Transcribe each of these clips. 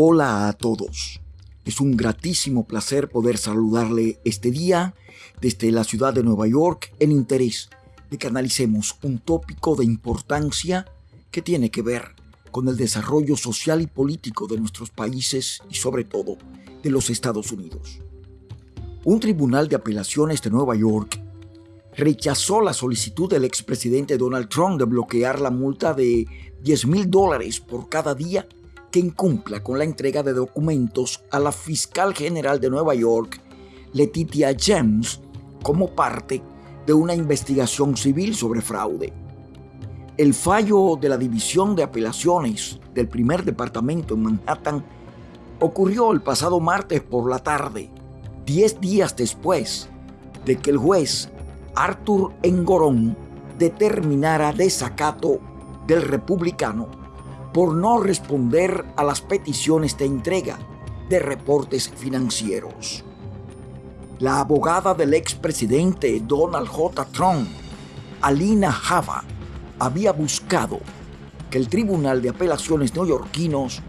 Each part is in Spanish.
Hola a todos. Es un gratísimo placer poder saludarle este día desde la ciudad de Nueva York en interés de que analicemos un tópico de importancia que tiene que ver con el desarrollo social y político de nuestros países y sobre todo de los Estados Unidos. Un tribunal de apelaciones de Nueva York rechazó la solicitud del expresidente Donald Trump de bloquear la multa de 10 mil dólares por cada día que incumpla con la entrega de documentos a la fiscal general de Nueva York, Letitia James, como parte de una investigación civil sobre fraude. El fallo de la División de Apelaciones del primer departamento en Manhattan ocurrió el pasado martes por la tarde, 10 días después de que el juez Arthur Engorón determinara desacato del republicano por no responder a las peticiones de entrega de reportes financieros. La abogada del expresidente Donald J. Trump, Alina Java, había buscado que el Tribunal de Apelaciones neoyorquinos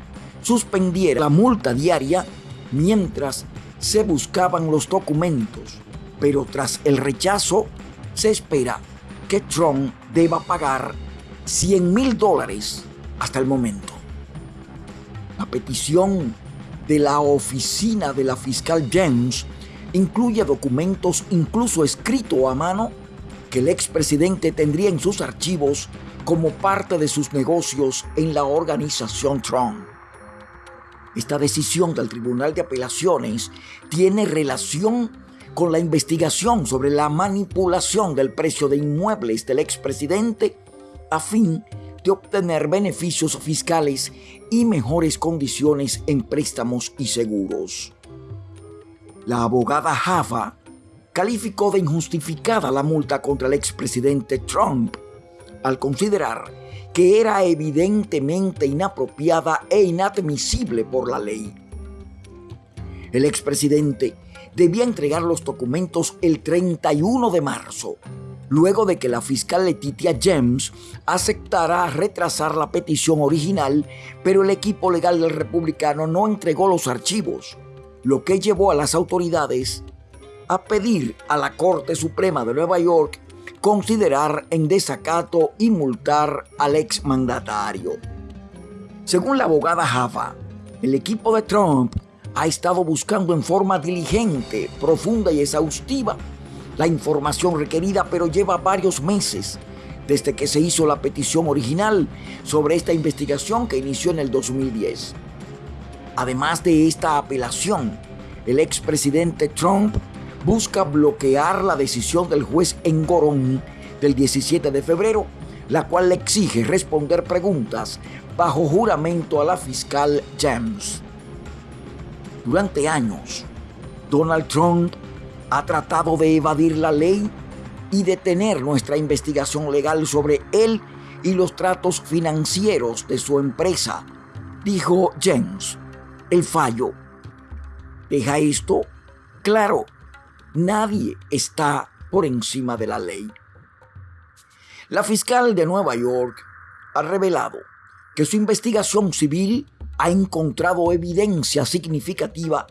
suspendiera la multa diaria mientras se buscaban los documentos, pero tras el rechazo se espera que Trump deba pagar 100 mil dólares hasta el momento. La petición de la oficina de la fiscal James incluye documentos incluso escritos a mano que el expresidente tendría en sus archivos como parte de sus negocios en la organización Trump. Esta decisión del Tribunal de Apelaciones tiene relación con la investigación sobre la manipulación del precio de inmuebles del expresidente a fin de obtener beneficios fiscales y mejores condiciones en préstamos y seguros. La abogada Java calificó de injustificada la multa contra el expresidente Trump al considerar que era evidentemente inapropiada e inadmisible por la ley. El expresidente debía entregar los documentos el 31 de marzo luego de que la fiscal Letitia James aceptara retrasar la petición original, pero el equipo legal del republicano no entregó los archivos, lo que llevó a las autoridades a pedir a la Corte Suprema de Nueva York considerar en desacato y multar al exmandatario. Según la abogada Java, el equipo de Trump ha estado buscando en forma diligente, profunda y exhaustiva la información requerida, pero lleva varios meses desde que se hizo la petición original sobre esta investigación que inició en el 2010. Además de esta apelación, el expresidente Trump busca bloquear la decisión del juez Engorón del 17 de febrero, la cual le exige responder preguntas bajo juramento a la fiscal James. Durante años, Donald Trump ha tratado de evadir la ley y detener nuestra investigación legal sobre él y los tratos financieros de su empresa, dijo James. El fallo deja esto claro. Nadie está por encima de la ley. La fiscal de Nueva York ha revelado que su investigación civil ha encontrado evidencia significativa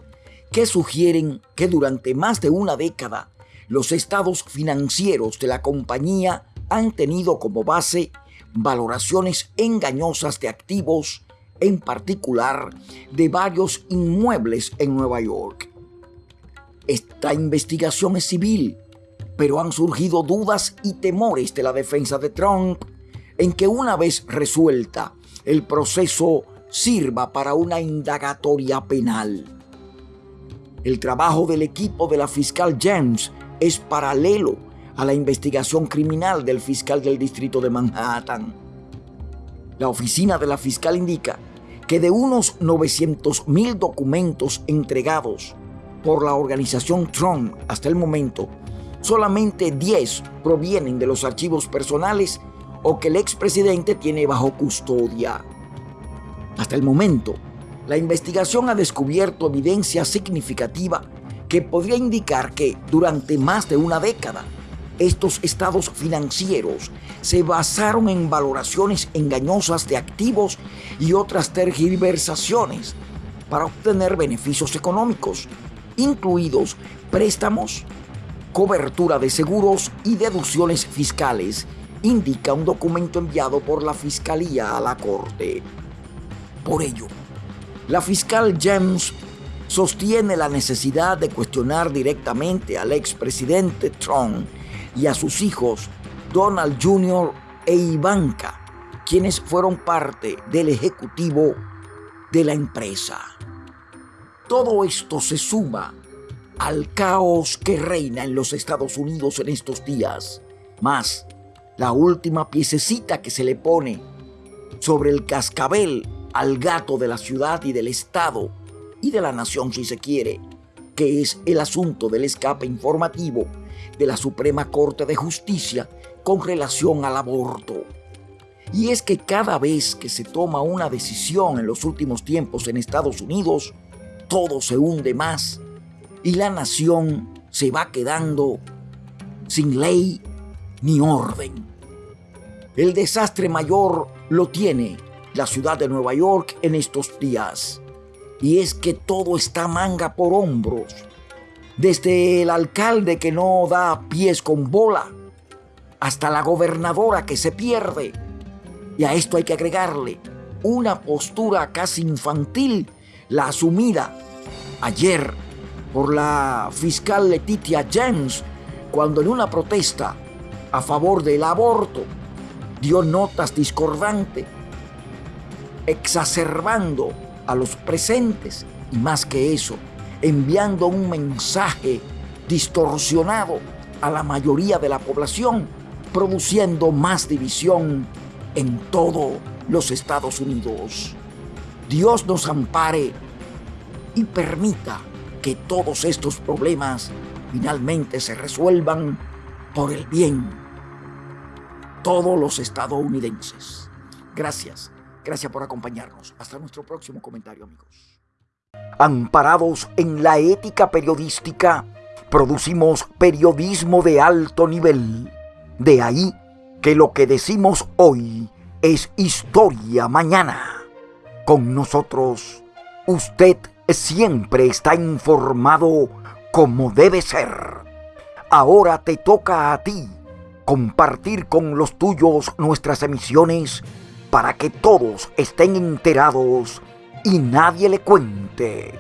que sugieren que durante más de una década los estados financieros de la compañía han tenido como base valoraciones engañosas de activos, en particular de varios inmuebles en Nueva York. Esta investigación es civil, pero han surgido dudas y temores de la defensa de Trump en que una vez resuelta, el proceso sirva para una indagatoria penal. El trabajo del equipo de la fiscal James es paralelo a la investigación criminal del fiscal del distrito de Manhattan. La oficina de la fiscal indica que de unos 900 mil documentos entregados por la organización Trump hasta el momento, solamente 10 provienen de los archivos personales o que el expresidente tiene bajo custodia. Hasta el momento, la investigación ha descubierto evidencia significativa que podría indicar que durante más de una década estos estados financieros se basaron en valoraciones engañosas de activos y otras tergiversaciones para obtener beneficios económicos, incluidos préstamos, cobertura de seguros y deducciones fiscales, indica un documento enviado por la Fiscalía a la Corte. Por ello, la fiscal James sostiene la necesidad de cuestionar directamente al expresidente Trump y a sus hijos Donald Jr. e Ivanka, quienes fueron parte del ejecutivo de la empresa. Todo esto se suma al caos que reina en los Estados Unidos en estos días, más la última piececita que se le pone sobre el cascabel al gato de la ciudad y del Estado y de la nación si se quiere, que es el asunto del escape informativo de la Suprema Corte de Justicia con relación al aborto. Y es que cada vez que se toma una decisión en los últimos tiempos en Estados Unidos, todo se hunde más y la nación se va quedando sin ley ni orden. El desastre mayor lo tiene la ciudad de Nueva York en estos días. Y es que todo está manga por hombros. Desde el alcalde que no da pies con bola, hasta la gobernadora que se pierde. Y a esto hay que agregarle una postura casi infantil, la asumida ayer por la fiscal Letitia James, cuando en una protesta a favor del aborto dio notas discordantes exacerbando a los presentes y más que eso, enviando un mensaje distorsionado a la mayoría de la población, produciendo más división en todos los Estados Unidos. Dios nos ampare y permita que todos estos problemas finalmente se resuelvan por el bien todos los estadounidenses. Gracias. Gracias por acompañarnos. Hasta nuestro próximo comentario, amigos. Amparados en la ética periodística, producimos periodismo de alto nivel. De ahí que lo que decimos hoy es historia mañana. Con nosotros, usted siempre está informado como debe ser. Ahora te toca a ti compartir con los tuyos nuestras emisiones para que todos estén enterados y nadie le cuente.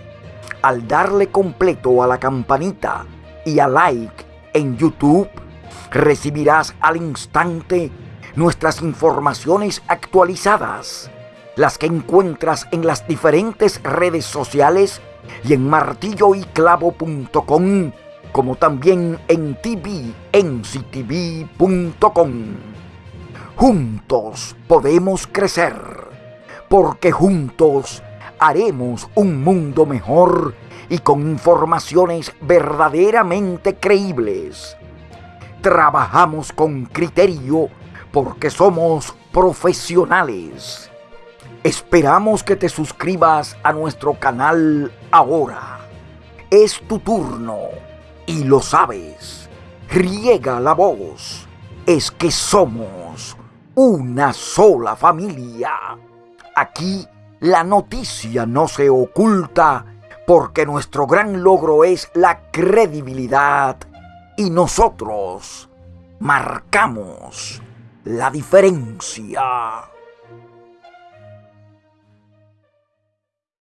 Al darle completo a la campanita y a like en YouTube, recibirás al instante nuestras informaciones actualizadas, las que encuentras en las diferentes redes sociales y en martilloyclavo.com, como también en tvnctv.com. Juntos podemos crecer, porque juntos haremos un mundo mejor y con informaciones verdaderamente creíbles. Trabajamos con criterio porque somos profesionales. Esperamos que te suscribas a nuestro canal ahora. Es tu turno y lo sabes. Riega la voz. Es que somos una sola familia. Aquí la noticia no se oculta porque nuestro gran logro es la credibilidad y nosotros marcamos la diferencia.